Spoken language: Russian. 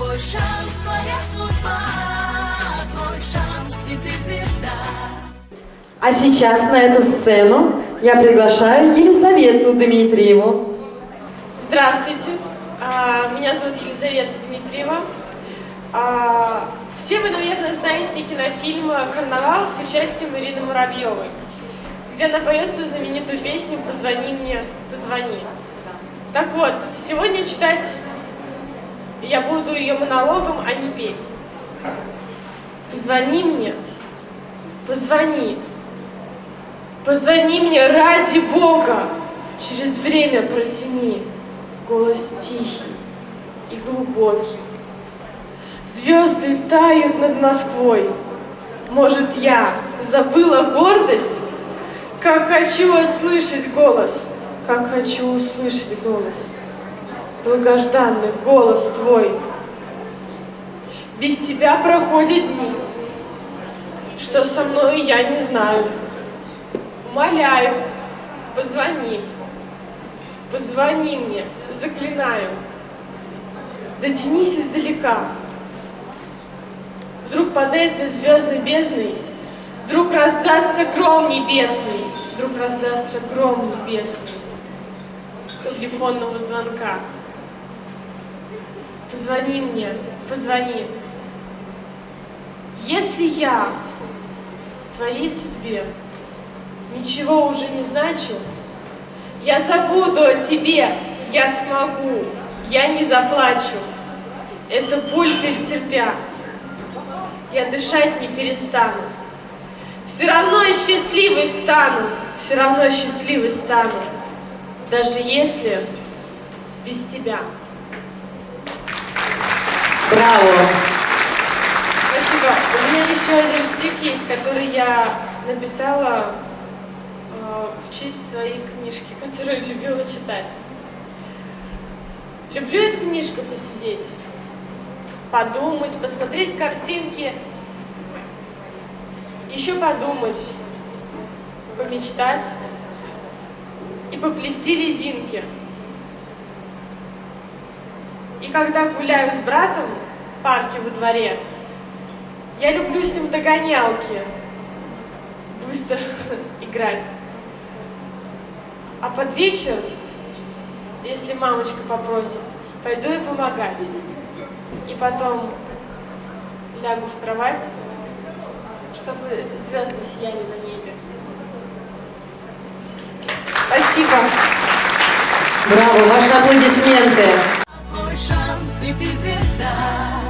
Твой шанс, твоя судьба, твой шанс, и ты звезда. А сейчас на эту сцену я приглашаю Елизавету Дмитриеву. Здравствуйте, А, меня зовут Елизавета Дмитриева. А, Все вы, наверное, знаете кинофильм «Карнавал» с участием Ирины Муравьевой, где она поет свою знаменитую песню «Позвони мне, позвони». Так вот, сегодня читать я буду ее монологом, а не петь. Позвони мне, позвони, позвони мне ради Бога, через время протяни, голос тихий и глубокий. Звезды тают над Москвой, может, я забыла гордость? Как хочу услышать голос, как хочу услышать голос долгожданный голос твой. Без тебя проходят дни, что со мной я не знаю. Умоляю, позвони, позвони мне, заклинаю. Дотянись издалека. Вдруг падает над звездной бездной, Вдруг раздастся гром небесный, Вдруг раздастся гром небесный телефонного звонка. Позвони мне, позвони. Если я в твоей судьбе ничего уже не значу, я забуду о тебе, я смогу, я не заплачу. Это боль перетерпя, я дышать не перестану. Все равно счастливой стану, все равно счастливой стану, даже если без тебя. Браво! Спасибо. У меня еще один стих есть, который я написала э, в честь своей книжки, которую любила читать. Люблю с книжкой посидеть, подумать, посмотреть картинки, еще подумать, помечтать и поплести резинки. И когда гуляю с братом в парке во дворе, я люблю с ним догонялки, быстро играть. А под вечер, если мамочка попросит, пойду и помогать. И потом лягу в кровать, чтобы звезды сияли на небе. Спасибо. Браво! Ваши аплодисменты! твой шанс, и ты звезда.